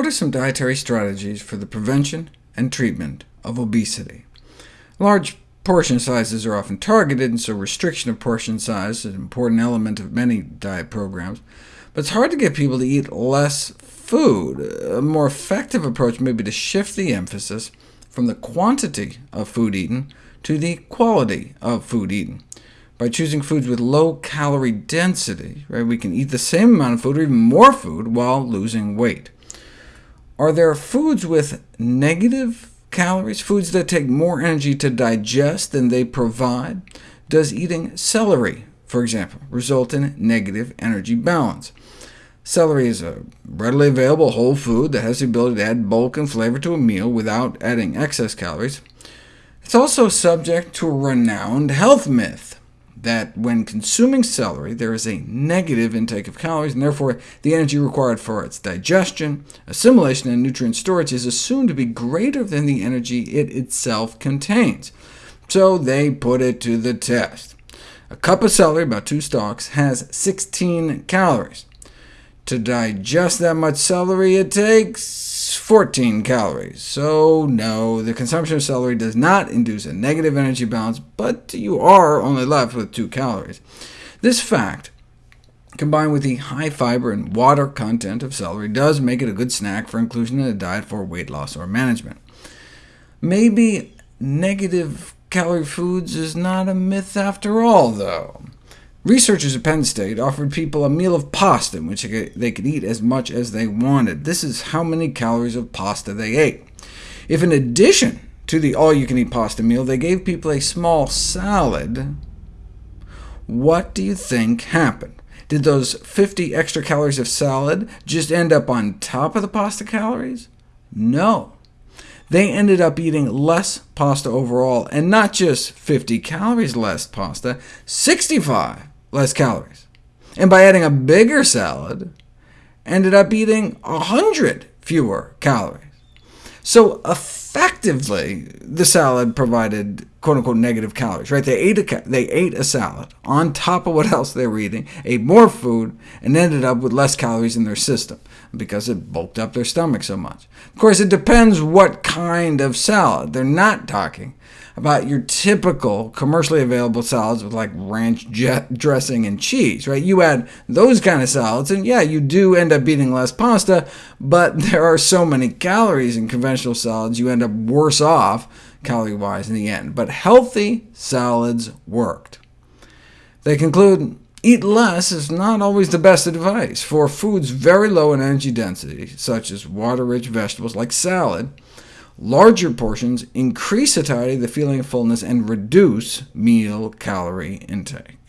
What are some dietary strategies for the prevention and treatment of obesity? Large portion sizes are often targeted, and so restriction of portion size is an important element of many diet programs. But it's hard to get people to eat less food. A more effective approach may be to shift the emphasis from the quantity of food eaten to the quality of food eaten. By choosing foods with low calorie density, right, we can eat the same amount of food or even more food while losing weight. Are there foods with negative calories, foods that take more energy to digest than they provide? Does eating celery, for example, result in negative energy balance? Celery is a readily available whole food that has the ability to add bulk and flavor to a meal without adding excess calories. It's also subject to a renowned health myth that when consuming celery, there is a negative intake of calories, and therefore the energy required for its digestion, assimilation, and nutrient storage is assumed to be greater than the energy it itself contains. So they put it to the test. A cup of celery, about two stalks, has 16 calories. To digest that much celery, it takes 14 calories. So no, the consumption of celery does not induce a negative energy balance, but you are only left with 2 calories. This fact, combined with the high fiber and water content of celery, does make it a good snack for inclusion in a diet for weight loss or management. Maybe negative calorie foods is not a myth after all, though. Researchers at Penn State offered people a meal of pasta in which they could eat as much as they wanted. This is how many calories of pasta they ate. If in addition to the all-you-can-eat pasta meal, they gave people a small salad, what do you think happened? Did those 50 extra calories of salad just end up on top of the pasta calories? No. They ended up eating less pasta overall, and not just 50 calories less pasta, 65 less calories. And by adding a bigger salad, ended up eating 100 fewer calories. So effectively, the salad provided quote-unquote negative calories. Right? They ate, a, they ate a salad on top of what else they were eating, ate more food, and ended up with less calories in their system, because it bulked up their stomach so much. Of course, it depends what kind of salad. They're not talking about your typical commercially available salads with like ranch dressing and cheese. Right? You add those kind of salads, and yeah, you do end up eating less pasta, but there are so many calories in conventional salads, you end up worse off calorie-wise in the end. But healthy salads worked. They conclude, eat less is not always the best advice. For foods very low in energy density, such as water-rich vegetables like salad, Larger portions increase satiety, the feeling of fullness, and reduce meal calorie intake.